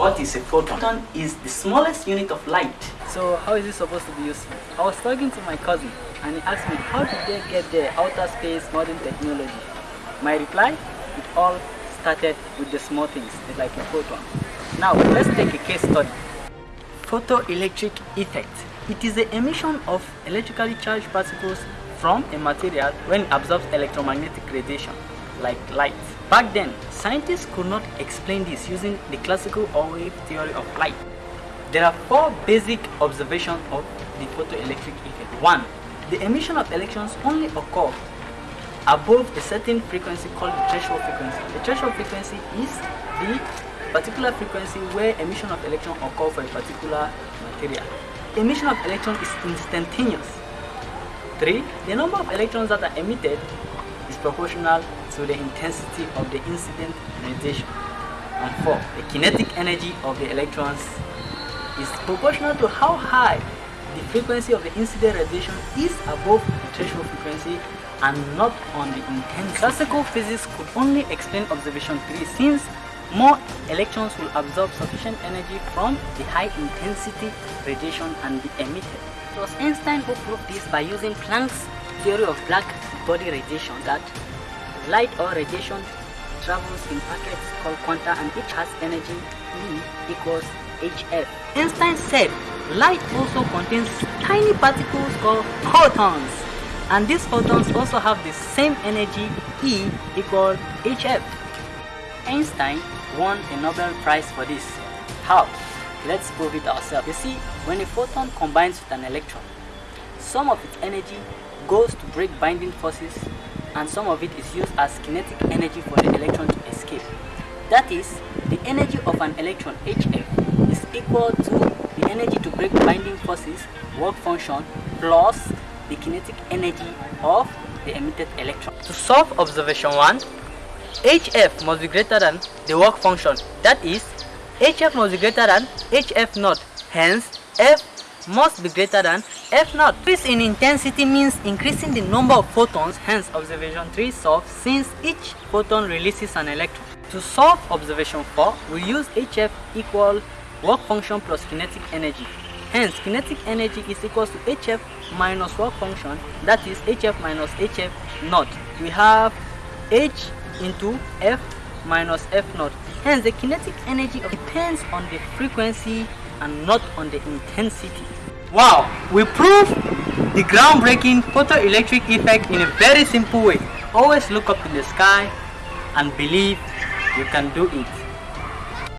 What is a photon? Photon is the smallest unit of light. So how is it supposed to be useful? I was talking to my cousin and he asked me how did they get there outer space modern technology? My reply, it all started with the small things like a photon. Now let's take a case study. Photoelectric effect. It is the emission of electrically charged particles from a material when it absorbs electromagnetic radiation like light. Back then, scientists could not explain this using the classical wave theory of light. There are four basic observations of the photoelectric effect. One, the emission of electrons only occur above a certain frequency called the threshold frequency. The threshold frequency is the particular frequency where emission of electron occur for a particular material. Emission of electron is instantaneous. 3. The number of electrons that are emitted is proportional the intensity of the incident radiation. And 4. The kinetic energy of the electrons is proportional to how high the frequency of the incident radiation is above the threshold frequency and not on the intensity. Classical physics could only explain observation 3 since more electrons will absorb sufficient energy from the high intensity radiation and be emitted. It was Einstein who proved this by using Planck's theory of black body radiation that light or radiation travels in packets called quanta and each has energy E equals hf. Einstein said light also contains tiny particles called photons and these photons also have the same energy E equals hf. Einstein won a Nobel Prize for this. How? Let's prove it ourselves. You see, when a photon combines with an electron, some of its energy goes to break binding forces and some of it is used as kinetic energy for the electron to escape. That is, the energy of an electron HF is equal to the energy to break binding forces work function plus the kinetic energy of the emitted electron. To solve observation 1, HF must be greater than the work function. That is, HF must be greater than HF naught. Hence, F must be greater than F naught. Increase in intensity means increasing the number of photons. Hence, observation 3 solves since each photon releases an electron. To solve observation 4, we use HF equal work function plus kinetic energy. Hence, kinetic energy is equal to HF minus work function, that is HF minus HF naught. We have H into F minus F naught. Hence, the kinetic energy depends on the frequency and not on the intensity. Wow, we proved the groundbreaking photoelectric effect in a very simple way. Always look up in the sky and believe you can do it.